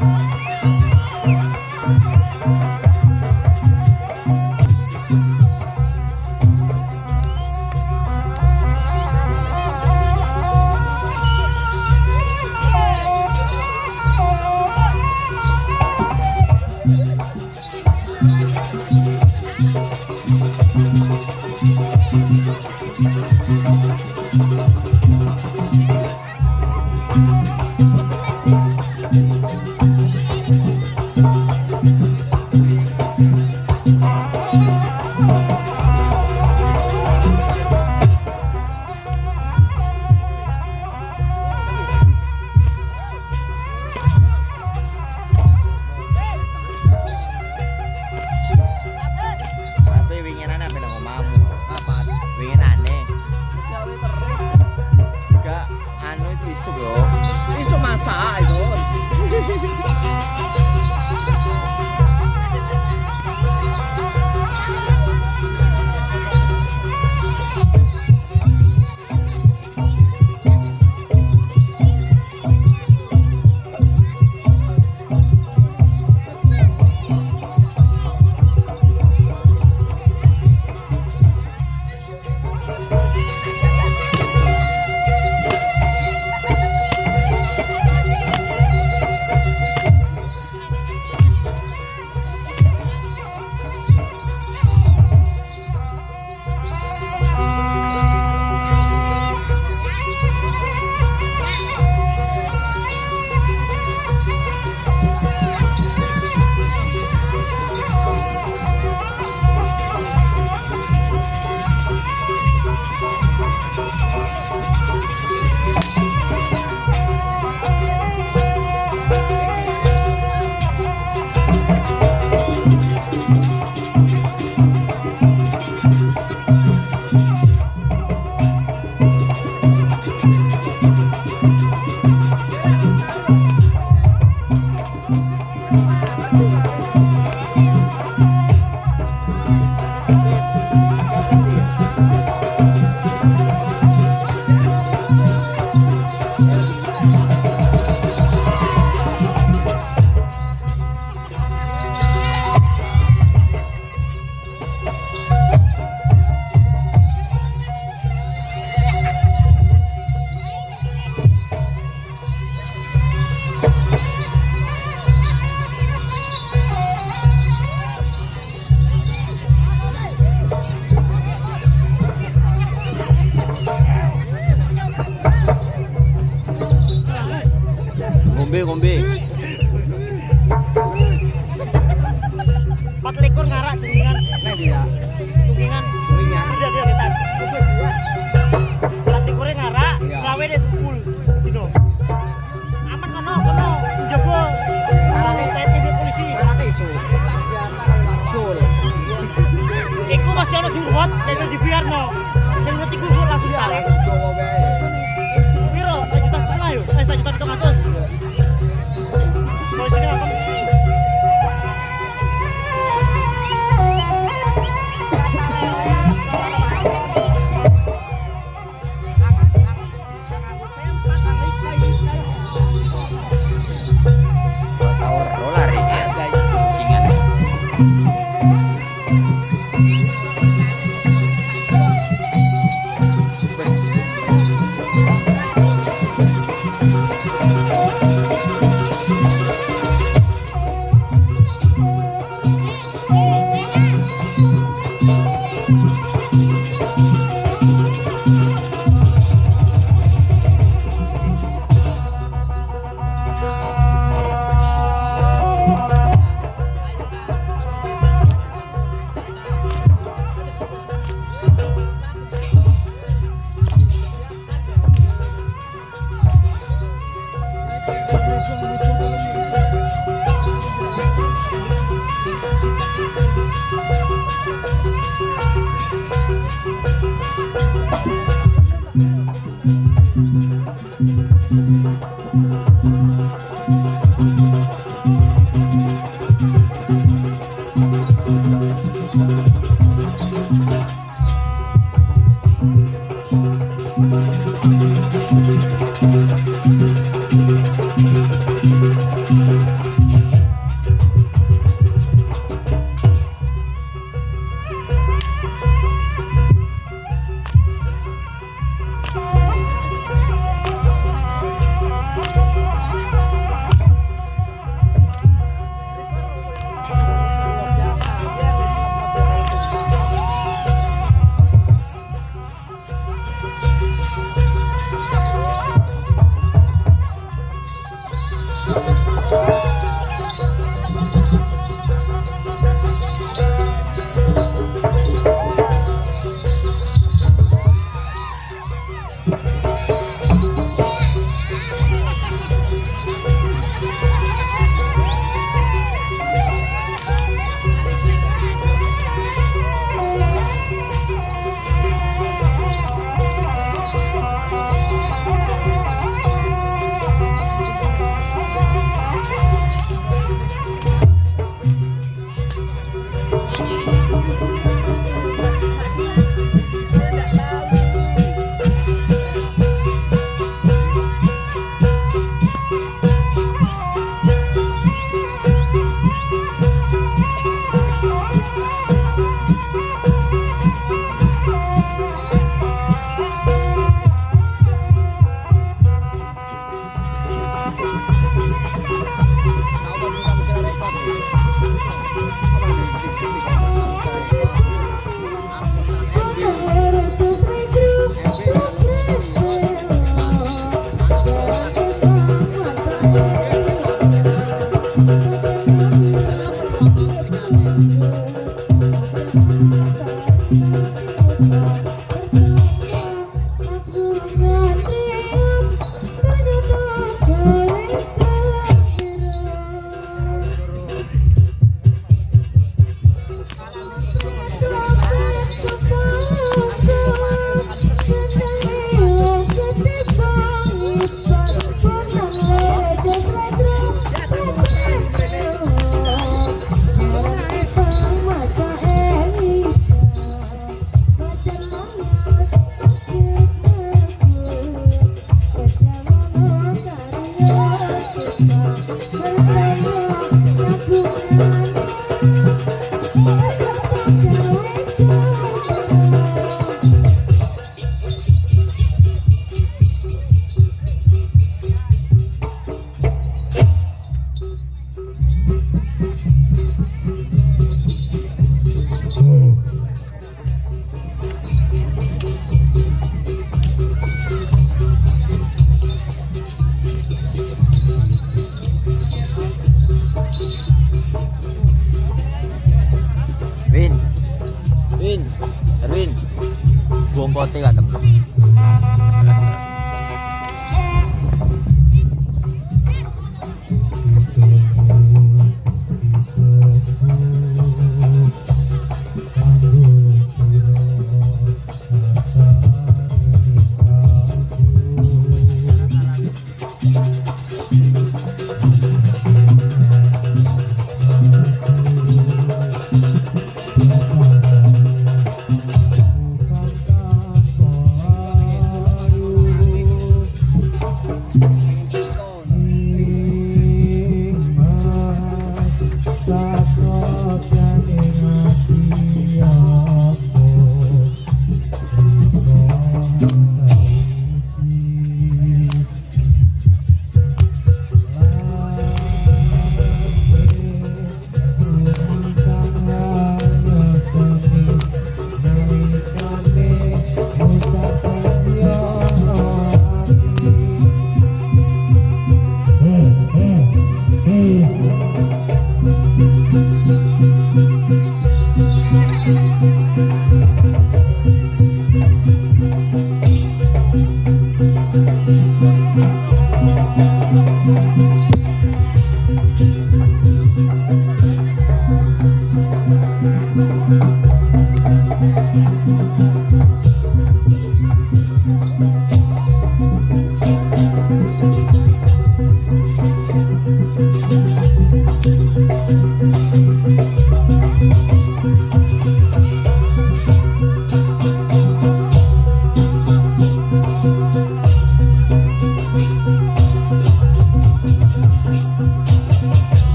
好。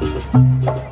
Música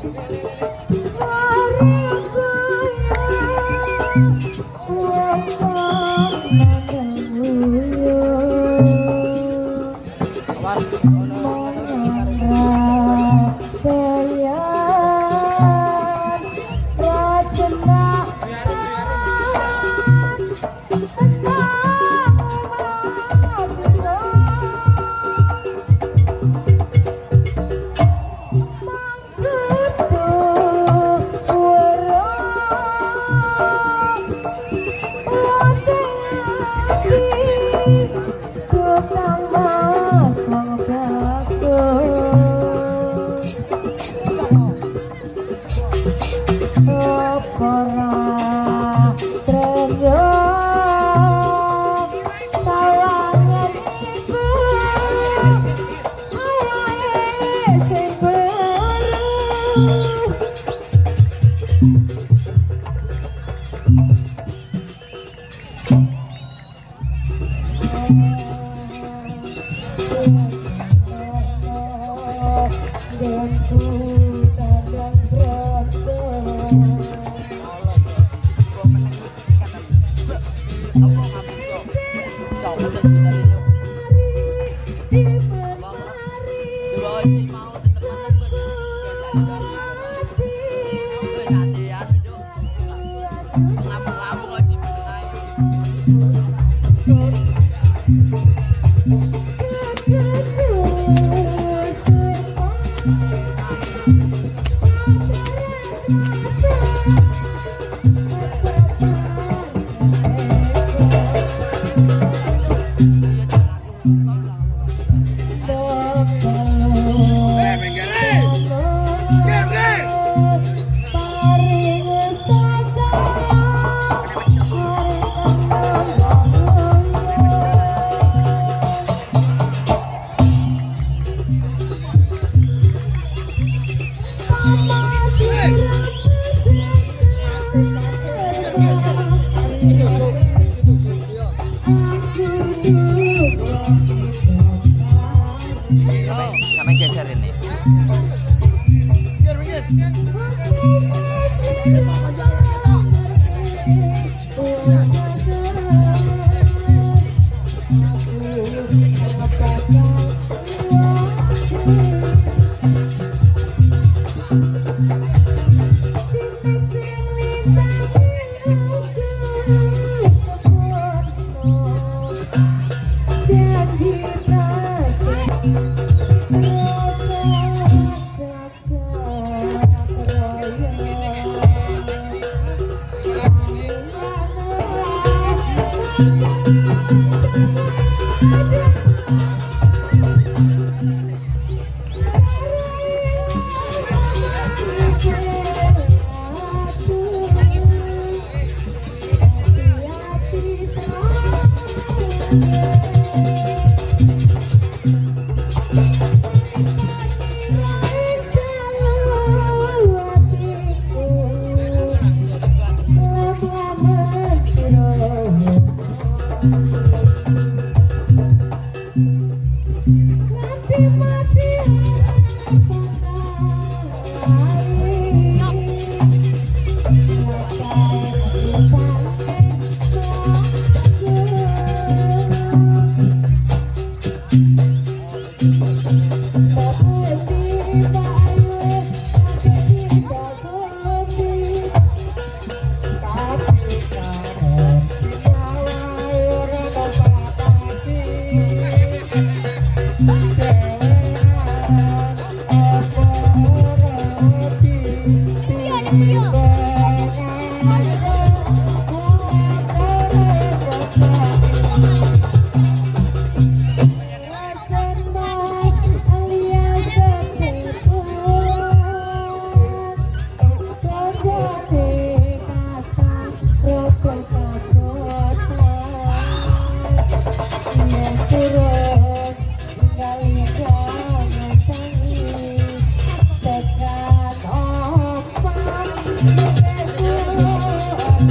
Sampai